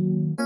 Música